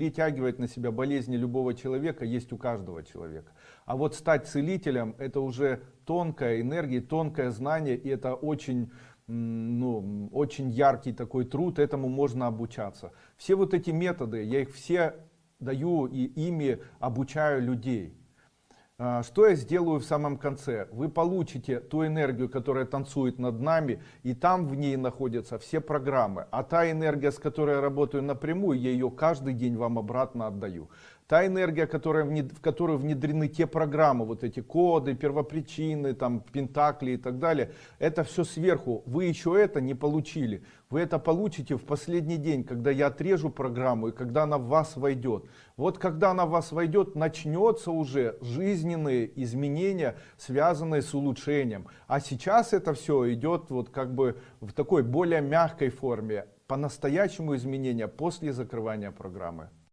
Перетягивать на себя болезни любого человека есть у каждого человека. А вот стать целителем это уже тонкая энергия, тонкое знание и это очень ну, очень яркий такой труд, этому можно обучаться. Все вот эти методы, я их все даю и ими обучаю людей. А, что я сделаю в самом конце? Вы получите ту энергию, которая танцует над нами, и там в ней находятся все программы. А та энергия, с которой я работаю напрямую, я ее каждый день вам обратно отдаю. Та энергия, которая, в которую внедрены те программы, вот эти коды, первопричины, там, пентакли и так далее, это все сверху. Вы еще это не получили. Вы это получите в последний день, когда я отрежу программу и когда она в вас войдет. Вот когда она в вас войдет, начнется уже жизненные изменения, связанные с улучшением. А сейчас это все идет вот как бы в такой более мягкой форме. По-настоящему изменения после закрывания программы.